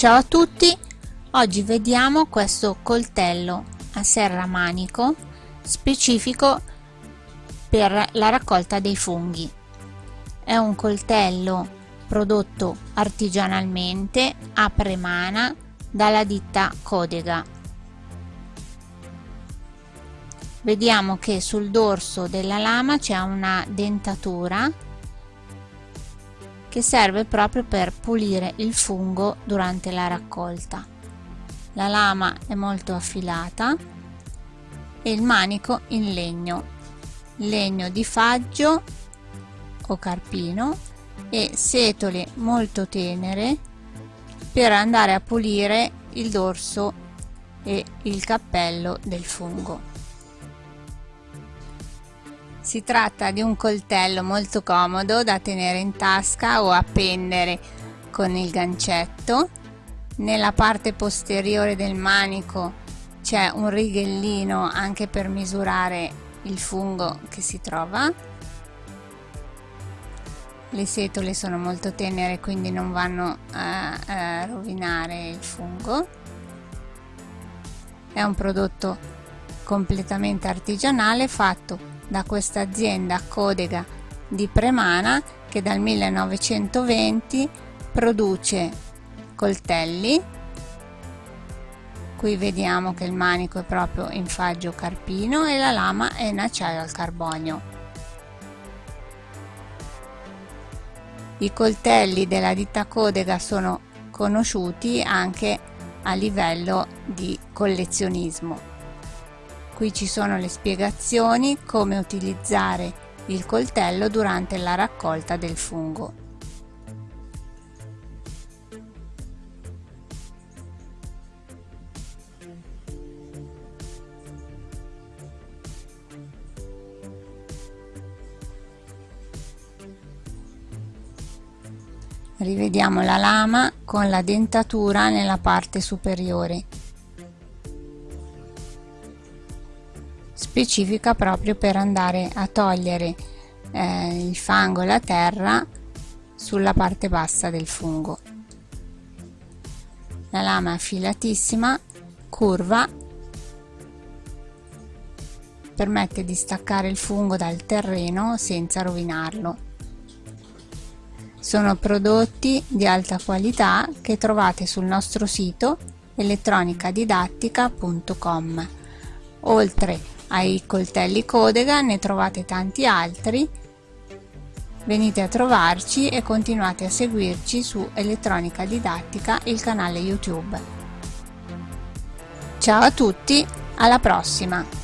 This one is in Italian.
Ciao a tutti, oggi vediamo questo coltello a serramanico specifico per la raccolta dei funghi. È un coltello prodotto artigianalmente a premana dalla ditta Codega. Vediamo che sul dorso della lama c'è una dentatura che serve proprio per pulire il fungo durante la raccolta. La lama è molto affilata e il manico in legno, legno di faggio o carpino e setole molto tenere per andare a pulire il dorso e il cappello del fungo. Si tratta di un coltello molto comodo da tenere in tasca o appendere con il gancetto. Nella parte posteriore del manico c'è un righellino anche per misurare il fungo che si trova. Le setole sono molto tenere quindi non vanno a, a rovinare il fungo. È un prodotto completamente artigianale fatto da questa azienda Codega di Premana che dal 1920 produce coltelli. Qui vediamo che il manico è proprio in faggio carpino e la lama è in acciaio al carbonio. I coltelli della ditta Codega sono conosciuti anche a livello di collezionismo Qui ci sono le spiegazioni come utilizzare il coltello durante la raccolta del fungo. Rivediamo la lama con la dentatura nella parte superiore. Specifica proprio per andare a togliere eh, il fango e la terra sulla parte bassa del fungo. La lama è affilatissima curva permette di staccare il fungo dal terreno senza rovinarlo. Sono prodotti di alta qualità che trovate sul nostro sito elettronicadidattica.com oltre ai coltelli Codega ne trovate tanti altri. Venite a trovarci e continuate a seguirci su elettronica didattica il canale youtube. Ciao a tutti alla prossima